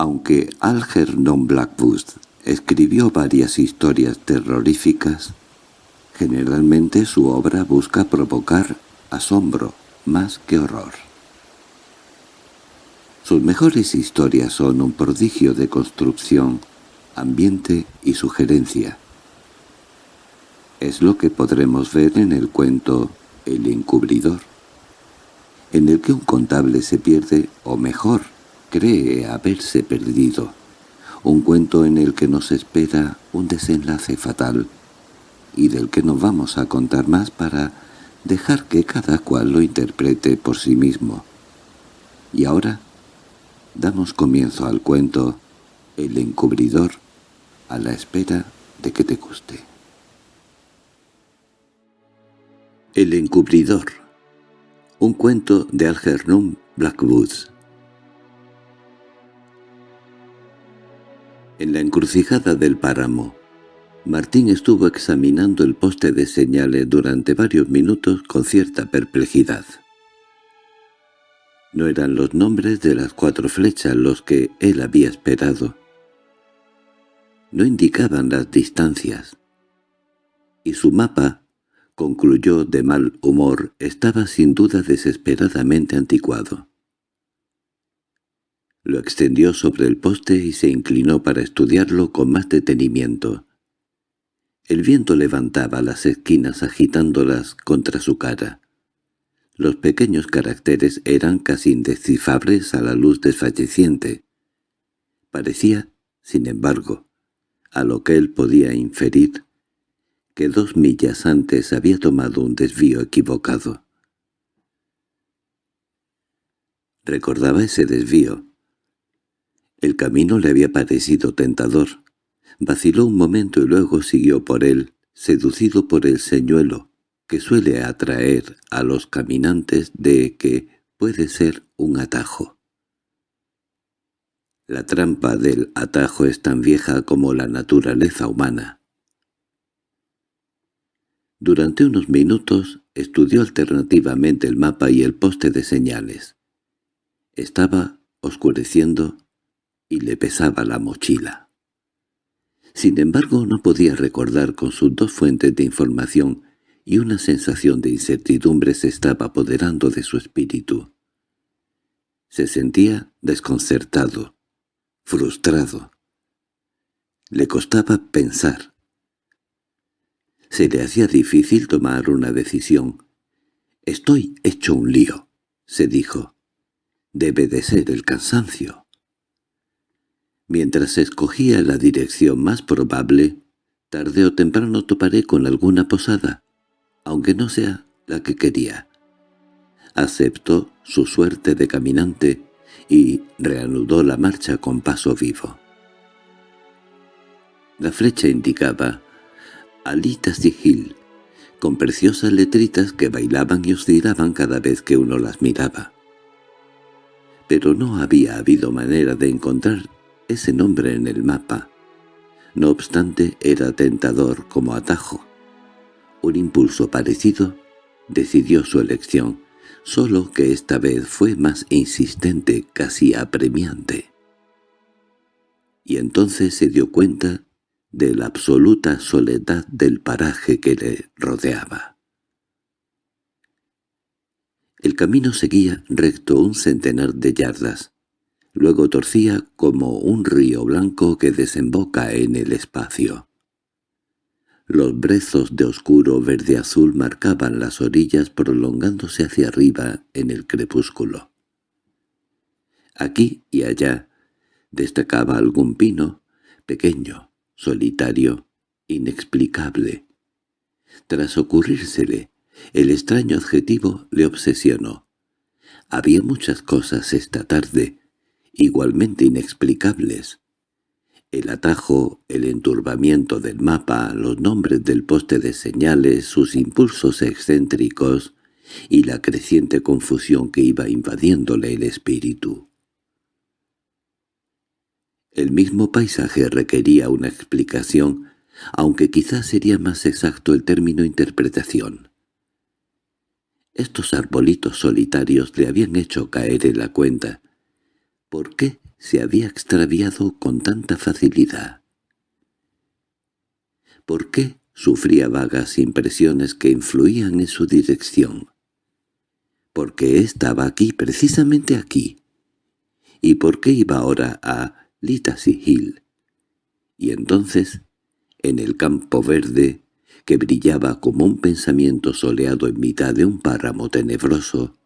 Aunque Algernon Blackwood escribió varias historias terroríficas, generalmente su obra busca provocar asombro más que horror. Sus mejores historias son un prodigio de construcción, ambiente y sugerencia. Es lo que podremos ver en el cuento El encubridor, en el que un contable se pierde, o mejor, cree haberse perdido. Un cuento en el que nos espera un desenlace fatal, y del que nos vamos a contar más para dejar que cada cual lo interprete por sí mismo. Y ahora damos comienzo al cuento El encubridor a la espera de que te guste. El encubridor Un cuento de Algernon Blackwoods En la encrucijada del páramo, Martín estuvo examinando el poste de señales durante varios minutos con cierta perplejidad. No eran los nombres de las cuatro flechas los que él había esperado. No indicaban las distancias. Y su mapa, concluyó de mal humor, estaba sin duda desesperadamente anticuado. Lo extendió sobre el poste y se inclinó para estudiarlo con más detenimiento. El viento levantaba las esquinas agitándolas contra su cara. Los pequeños caracteres eran casi indescifrables a la luz desfalleciente. Parecía, sin embargo, a lo que él podía inferir, que dos millas antes había tomado un desvío equivocado. Recordaba ese desvío. El camino le había parecido tentador. Vaciló un momento y luego siguió por él, seducido por el señuelo, que suele atraer a los caminantes de que puede ser un atajo. La trampa del atajo es tan vieja como la naturaleza humana. Durante unos minutos estudió alternativamente el mapa y el poste de señales. Estaba oscureciendo y le pesaba la mochila. Sin embargo, no podía recordar con sus dos fuentes de información y una sensación de incertidumbre se estaba apoderando de su espíritu. Se sentía desconcertado, frustrado. Le costaba pensar. Se le hacía difícil tomar una decisión. «Estoy hecho un lío», se dijo. «Debe de ser el cansancio». Mientras escogía la dirección más probable, tarde o temprano toparé con alguna posada aunque no sea la que quería. Aceptó su suerte de caminante y reanudó la marcha con paso vivo. La flecha indicaba Alita Sigil, con preciosas letritas que bailaban y oscilaban cada vez que uno las miraba. Pero no había habido manera de encontrar ese nombre en el mapa. No obstante, era tentador como atajo. Un impulso parecido decidió su elección, solo que esta vez fue más insistente, casi apremiante. Y entonces se dio cuenta de la absoluta soledad del paraje que le rodeaba. El camino seguía recto un centenar de yardas, luego torcía como un río blanco que desemboca en el espacio. Los brezos de oscuro verde-azul marcaban las orillas prolongándose hacia arriba en el crepúsculo. Aquí y allá destacaba algún pino, pequeño, solitario, inexplicable. Tras ocurrírsele, el extraño adjetivo le obsesionó. Había muchas cosas esta tarde, igualmente inexplicables, el atajo, el enturbamiento del mapa, los nombres del poste de señales, sus impulsos excéntricos y la creciente confusión que iba invadiéndole el espíritu. El mismo paisaje requería una explicación, aunque quizás sería más exacto el término interpretación. Estos arbolitos solitarios le habían hecho caer en la cuenta. ¿Por qué se había extraviado con tanta facilidad? ¿Por qué sufría vagas impresiones que influían en su dirección? ¿Por qué estaba aquí, precisamente aquí? ¿Y por qué iba ahora a Litacy Hill? Y entonces, en el campo verde, que brillaba como un pensamiento soleado en mitad de un páramo tenebroso,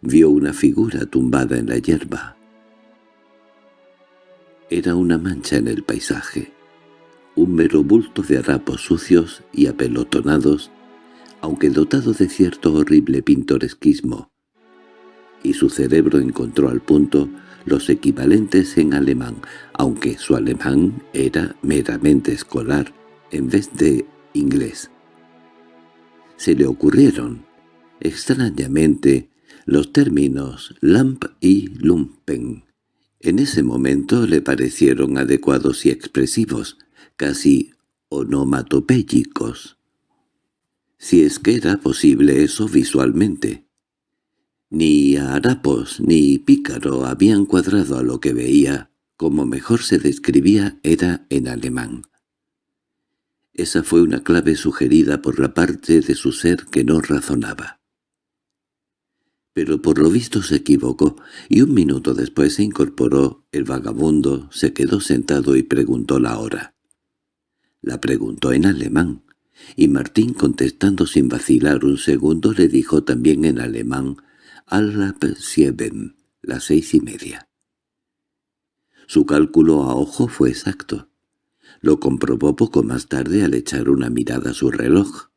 vio una figura tumbada en la hierba. Era una mancha en el paisaje, un mero bulto de harapos sucios y apelotonados, aunque dotado de cierto horrible pintoresquismo, y su cerebro encontró al punto los equivalentes en alemán, aunque su alemán era meramente escolar en vez de inglés. Se le ocurrieron, extrañamente, los términos lamp y lumpen. En ese momento le parecieron adecuados y expresivos, casi onomatopéyicos. Si es que era posible eso visualmente. Ni harapos ni pícaro habían cuadrado a lo que veía, como mejor se describía era en alemán. Esa fue una clave sugerida por la parte de su ser que no razonaba pero por lo visto se equivocó, y un minuto después se incorporó el vagabundo, se quedó sentado y preguntó la hora. La preguntó en alemán, y Martín contestando sin vacilar un segundo le dijo también en alemán «Alap sieben», las seis y media. Su cálculo a ojo fue exacto. Lo comprobó poco más tarde al echar una mirada a su reloj.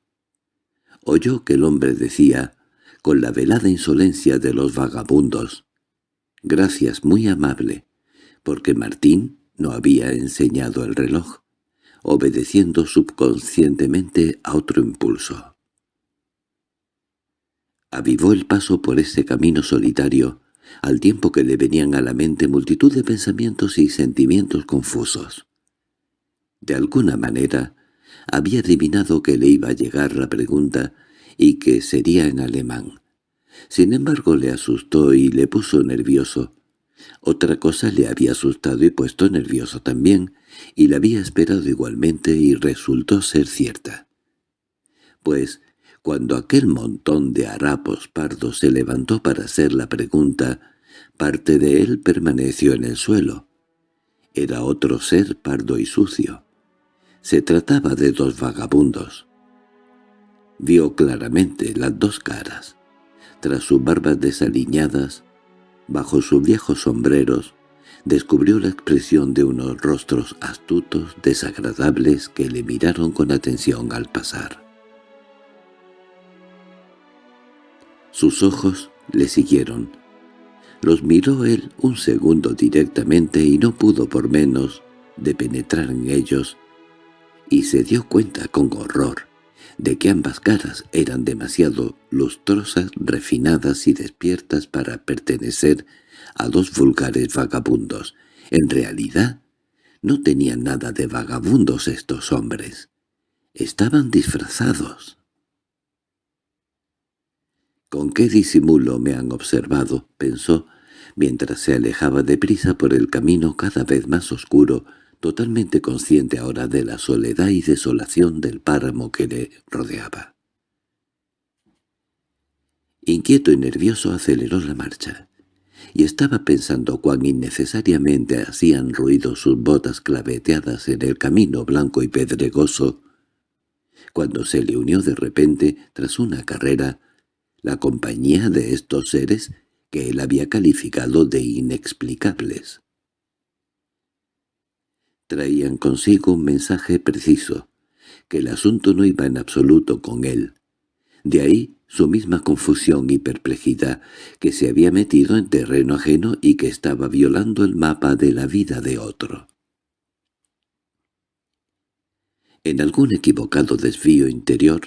Oyó que el hombre decía con la velada insolencia de los vagabundos. Gracias, muy amable, porque Martín no había enseñado el reloj, obedeciendo subconscientemente a otro impulso. Avivó el paso por ese camino solitario, al tiempo que le venían a la mente multitud de pensamientos y sentimientos confusos. De alguna manera, había adivinado que le iba a llegar la pregunta y que sería en alemán. Sin embargo le asustó y le puso nervioso. Otra cosa le había asustado y puesto nervioso también, y la había esperado igualmente y resultó ser cierta. Pues, cuando aquel montón de harapos pardos se levantó para hacer la pregunta, parte de él permaneció en el suelo. Era otro ser pardo y sucio. Se trataba de dos vagabundos. Vio claramente las dos caras. Tras sus barbas desaliñadas, bajo sus viejos sombreros, descubrió la expresión de unos rostros astutos, desagradables, que le miraron con atención al pasar. Sus ojos le siguieron. Los miró él un segundo directamente y no pudo por menos de penetrar en ellos, y se dio cuenta con horror de que ambas caras eran demasiado lustrosas, refinadas y despiertas para pertenecer a dos vulgares vagabundos. En realidad, no tenían nada de vagabundos estos hombres. Estaban disfrazados. «¿Con qué disimulo me han observado?» pensó, mientras se alejaba deprisa por el camino cada vez más oscuro totalmente consciente ahora de la soledad y desolación del páramo que le rodeaba. Inquieto y nervioso aceleró la marcha, y estaba pensando cuán innecesariamente hacían ruido sus botas claveteadas en el camino blanco y pedregoso, cuando se le unió de repente, tras una carrera, la compañía de estos seres que él había calificado de inexplicables traían consigo un mensaje preciso, que el asunto no iba en absoluto con él. De ahí su misma confusión y perplejidad, que se había metido en terreno ajeno y que estaba violando el mapa de la vida de otro. En algún equivocado desvío interior,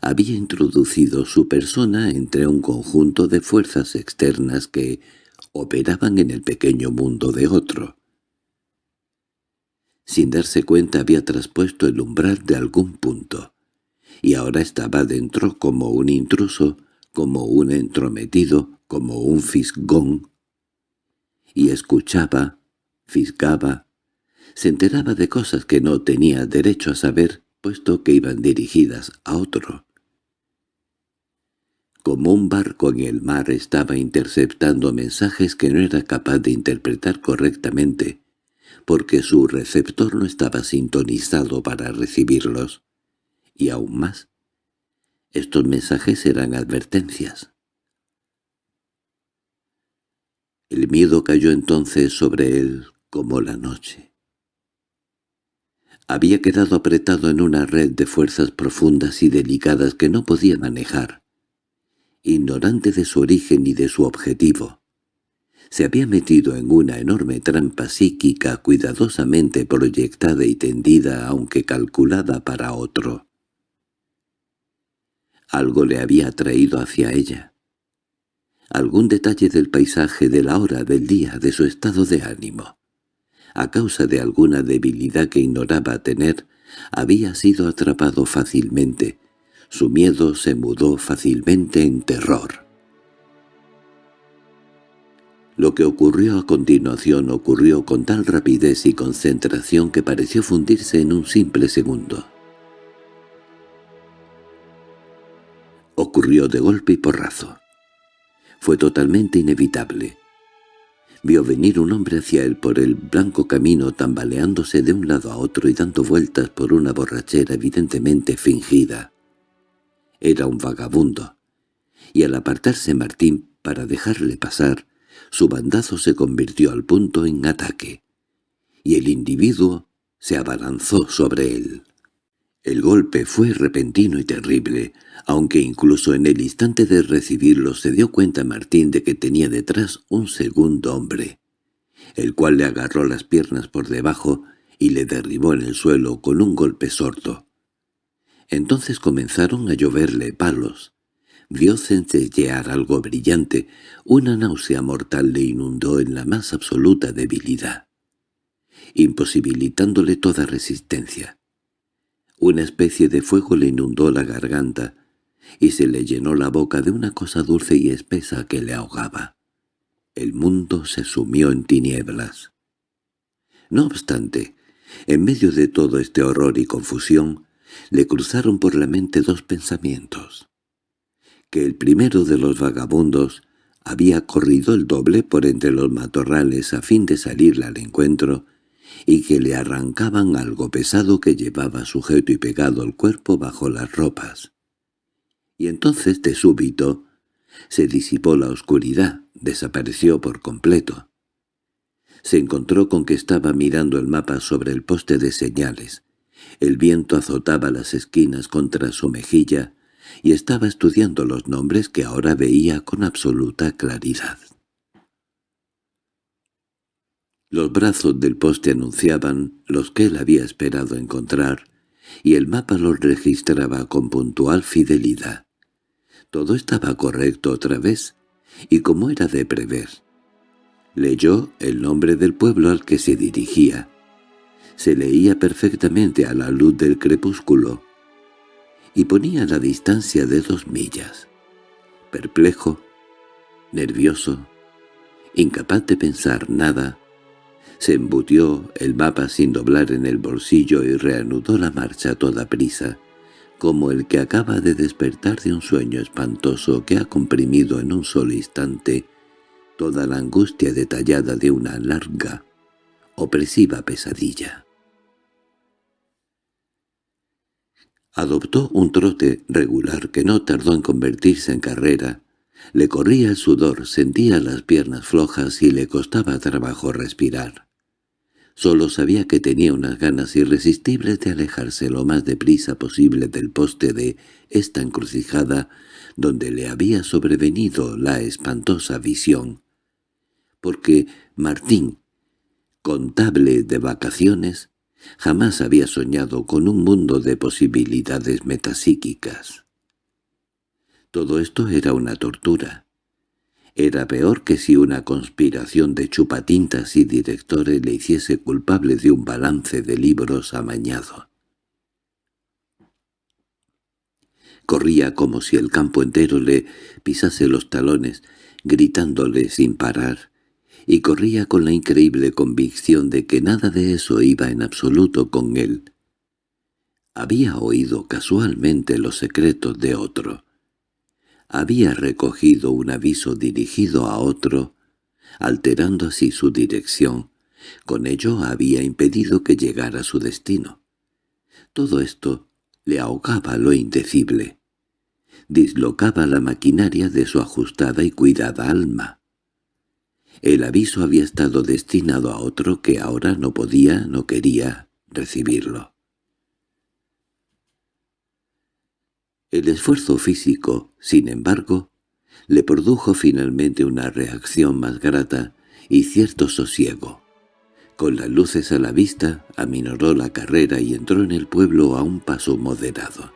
había introducido su persona entre un conjunto de fuerzas externas que operaban en el pequeño mundo de otro. Sin darse cuenta había traspuesto el umbral de algún punto, y ahora estaba dentro como un intruso, como un entrometido, como un fisgón, y escuchaba, fisgaba, se enteraba de cosas que no tenía derecho a saber, puesto que iban dirigidas a otro. Como un barco en el mar estaba interceptando mensajes que no era capaz de interpretar correctamente, porque su receptor no estaba sintonizado para recibirlos. Y aún más, estos mensajes eran advertencias. El miedo cayó entonces sobre él como la noche. Había quedado apretado en una red de fuerzas profundas y delicadas que no podía manejar. Ignorante de su origen y de su objetivo, se había metido en una enorme trampa psíquica cuidadosamente proyectada y tendida aunque calculada para otro. Algo le había atraído hacia ella. Algún detalle del paisaje, de la hora, del día, de su estado de ánimo. A causa de alguna debilidad que ignoraba tener, había sido atrapado fácilmente. Su miedo se mudó fácilmente en terror. Lo que ocurrió a continuación ocurrió con tal rapidez y concentración que pareció fundirse en un simple segundo. Ocurrió de golpe y porrazo. Fue totalmente inevitable. Vio venir un hombre hacia él por el blanco camino tambaleándose de un lado a otro y dando vueltas por una borrachera evidentemente fingida. Era un vagabundo, y al apartarse Martín para dejarle pasar, su bandazo se convirtió al punto en ataque, y el individuo se abalanzó sobre él. El golpe fue repentino y terrible, aunque incluso en el instante de recibirlo se dio cuenta Martín de que tenía detrás un segundo hombre, el cual le agarró las piernas por debajo y le derribó en el suelo con un golpe sordo. Entonces comenzaron a lloverle palos, Vio centellear algo brillante, una náusea mortal le inundó en la más absoluta debilidad, imposibilitándole toda resistencia. Una especie de fuego le inundó la garganta, y se le llenó la boca de una cosa dulce y espesa que le ahogaba. El mundo se sumió en tinieblas. No obstante, en medio de todo este horror y confusión, le cruzaron por la mente dos pensamientos que el primero de los vagabundos había corrido el doble por entre los matorrales a fin de salirle al encuentro y que le arrancaban algo pesado que llevaba sujeto y pegado al cuerpo bajo las ropas. Y entonces, de súbito, se disipó la oscuridad, desapareció por completo. Se encontró con que estaba mirando el mapa sobre el poste de señales. El viento azotaba las esquinas contra su mejilla y estaba estudiando los nombres que ahora veía con absoluta claridad. Los brazos del poste anunciaban los que él había esperado encontrar, y el mapa los registraba con puntual fidelidad. Todo estaba correcto otra vez, y como era de prever. Leyó el nombre del pueblo al que se dirigía. Se leía perfectamente a la luz del crepúsculo, y ponía la distancia de dos millas. Perplejo, nervioso, incapaz de pensar nada, se embutió el mapa sin doblar en el bolsillo y reanudó la marcha a toda prisa, como el que acaba de despertar de un sueño espantoso que ha comprimido en un solo instante toda la angustia detallada de una larga, opresiva pesadilla. Adoptó un trote regular que no tardó en convertirse en carrera. Le corría el sudor, sentía las piernas flojas y le costaba trabajo respirar. Solo sabía que tenía unas ganas irresistibles de alejarse lo más deprisa posible del poste de esta encrucijada donde le había sobrevenido la espantosa visión. Porque Martín, contable de vacaciones, Jamás había soñado con un mundo de posibilidades metapsíquicas. Todo esto era una tortura. Era peor que si una conspiración de chupatintas y directores le hiciese culpable de un balance de libros amañado. Corría como si el campo entero le pisase los talones, gritándole sin parar, y corría con la increíble convicción de que nada de eso iba en absoluto con él. Había oído casualmente los secretos de otro. Había recogido un aviso dirigido a otro, alterando así su dirección. Con ello había impedido que llegara a su destino. Todo esto le ahogaba lo indecible. Dislocaba la maquinaria de su ajustada y cuidada alma. El aviso había estado destinado a otro que ahora no podía, no quería recibirlo. El esfuerzo físico, sin embargo, le produjo finalmente una reacción más grata y cierto sosiego. Con las luces a la vista, aminoró la carrera y entró en el pueblo a un paso moderado.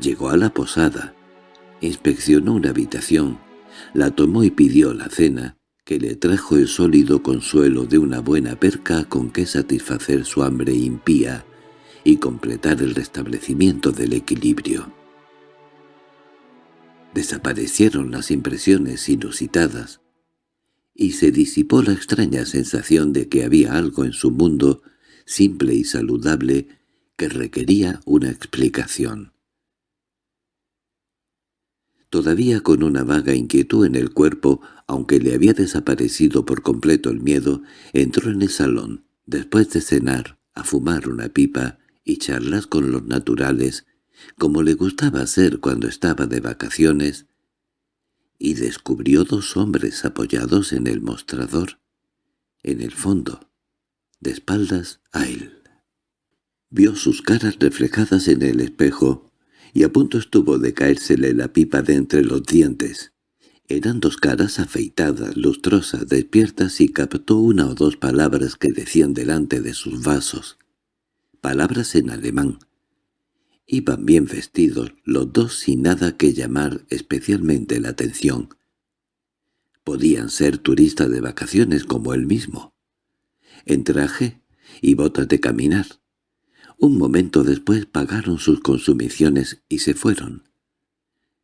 Llegó a la posada, inspeccionó una habitación, la tomó y pidió la cena, que le trajo el sólido consuelo de una buena perca con que satisfacer su hambre impía y completar el restablecimiento del equilibrio. Desaparecieron las impresiones inusitadas, y se disipó la extraña sensación de que había algo en su mundo, simple y saludable, que requería una explicación. Todavía con una vaga inquietud en el cuerpo, aunque le había desaparecido por completo el miedo, entró en el salón, después de cenar, a fumar una pipa y charlas con los naturales, como le gustaba hacer cuando estaba de vacaciones, y descubrió dos hombres apoyados en el mostrador, en el fondo, de espaldas a él. Vio sus caras reflejadas en el espejo, y a punto estuvo de caérsele la pipa de entre los dientes. Eran dos caras afeitadas, lustrosas, despiertas, y captó una o dos palabras que decían delante de sus vasos. Palabras en alemán, Iban bien vestidos, los dos sin nada que llamar especialmente la atención. Podían ser turistas de vacaciones como él mismo. En traje y botas de caminar. Un momento después pagaron sus consumiciones y se fueron.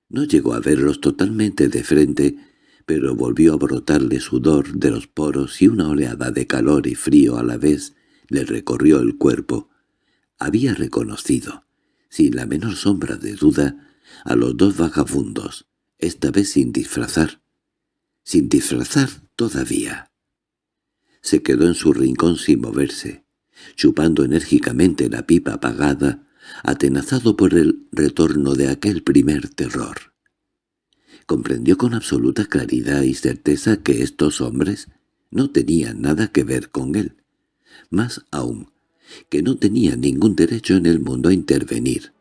No llegó a verlos totalmente de frente, pero volvió a brotarle sudor de los poros y una oleada de calor y frío a la vez le recorrió el cuerpo. Había reconocido sin la menor sombra de duda, a los dos vagabundos, esta vez sin disfrazar. Sin disfrazar todavía. Se quedó en su rincón sin moverse, chupando enérgicamente la pipa apagada, atenazado por el retorno de aquel primer terror. Comprendió con absoluta claridad y certeza que estos hombres no tenían nada que ver con él. Más aún, que no tenía ningún derecho en el mundo a intervenir.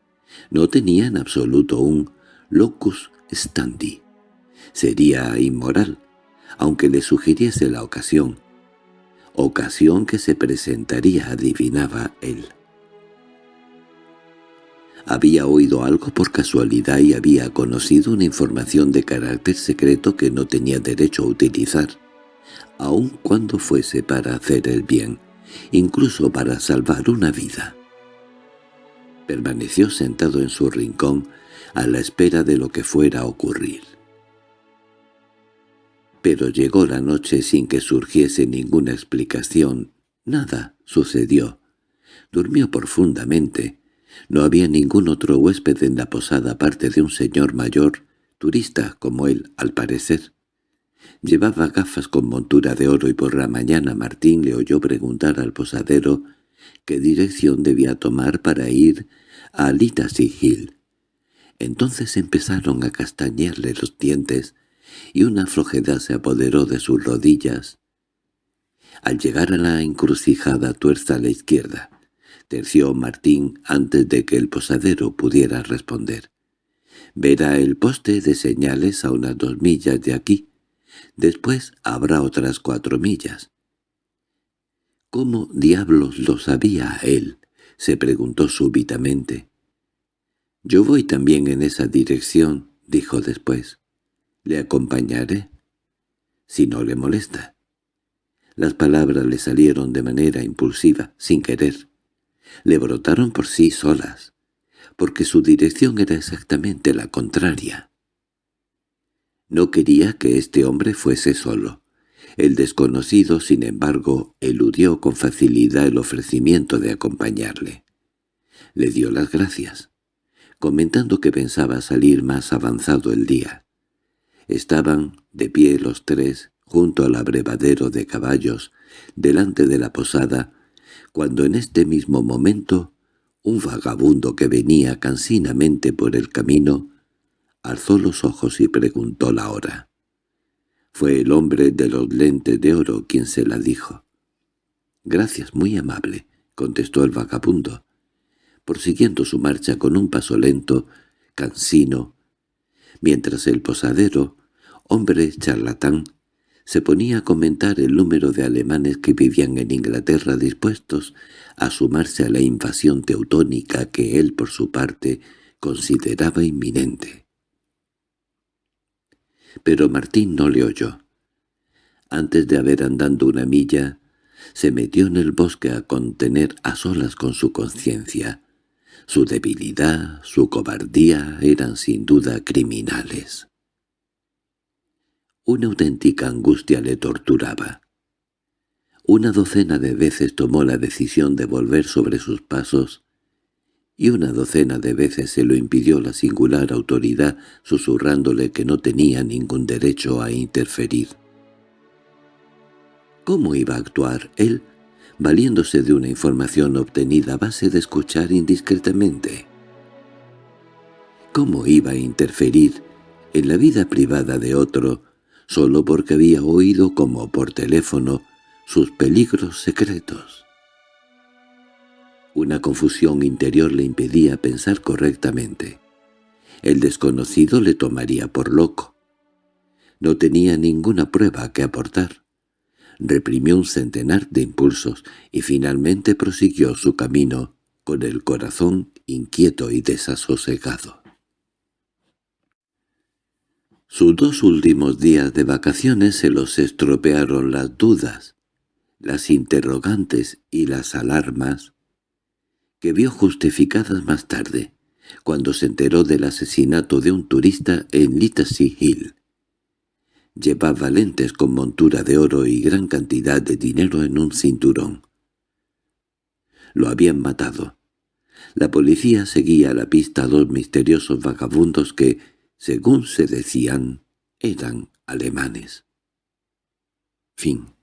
No tenía en absoluto un locus standi. Sería inmoral, aunque le sugiriese la ocasión. Ocasión que se presentaría, adivinaba él. Había oído algo por casualidad y había conocido una información de carácter secreto que no tenía derecho a utilizar, aun cuando fuese para hacer el bien incluso para salvar una vida. Permaneció sentado en su rincón a la espera de lo que fuera a ocurrir. Pero llegó la noche sin que surgiese ninguna explicación. Nada sucedió. Durmió profundamente. No había ningún otro huésped en la posada aparte de un señor mayor, turista como él, al parecer. Llevaba gafas con montura de oro y por la mañana Martín le oyó preguntar al posadero qué dirección debía tomar para ir a Litasy Hill. Entonces empezaron a castañearle los dientes y una flojedad se apoderó de sus rodillas. Al llegar a la encrucijada tuerza a la izquierda, terció Martín antes de que el posadero pudiera responder. «Verá el poste de señales a unas dos millas de aquí», Después habrá otras cuatro millas. ¿Cómo diablos lo sabía él? se preguntó súbitamente. «Yo voy también en esa dirección», dijo después. «¿Le acompañaré?» «Si no le molesta». Las palabras le salieron de manera impulsiva, sin querer. Le brotaron por sí solas, porque su dirección era exactamente la contraria. No quería que este hombre fuese solo. El desconocido, sin embargo, eludió con facilidad el ofrecimiento de acompañarle. Le dio las gracias, comentando que pensaba salir más avanzado el día. Estaban de pie los tres junto al abrevadero de caballos, delante de la posada, cuando en este mismo momento un vagabundo que venía cansinamente por el camino alzó los ojos y preguntó la hora. Fue el hombre de los lentes de oro quien se la dijo. «Gracias, muy amable», contestó el vagabundo, prosiguiendo su marcha con un paso lento, cansino, mientras el posadero, hombre charlatán, se ponía a comentar el número de alemanes que vivían en Inglaterra dispuestos a sumarse a la invasión teutónica que él, por su parte, consideraba inminente. Pero Martín no le oyó. Antes de haber andado una milla, se metió en el bosque a contener a solas con su conciencia. Su debilidad, su cobardía eran sin duda criminales. Una auténtica angustia le torturaba. Una docena de veces tomó la decisión de volver sobre sus pasos, y una docena de veces se lo impidió la singular autoridad susurrándole que no tenía ningún derecho a interferir. ¿Cómo iba a actuar él, valiéndose de una información obtenida a base de escuchar indiscretamente? ¿Cómo iba a interferir en la vida privada de otro solo porque había oído como por teléfono sus peligros secretos. Una confusión interior le impedía pensar correctamente. El desconocido le tomaría por loco. No tenía ninguna prueba que aportar. Reprimió un centenar de impulsos y finalmente prosiguió su camino con el corazón inquieto y desasosegado. Sus dos últimos días de vacaciones se los estropearon las dudas, las interrogantes y las alarmas, que vio justificadas más tarde, cuando se enteró del asesinato de un turista en Littlesea Hill. Llevaba lentes con montura de oro y gran cantidad de dinero en un cinturón. Lo habían matado. La policía seguía a la pista a dos misteriosos vagabundos que, según se decían, eran alemanes. Fin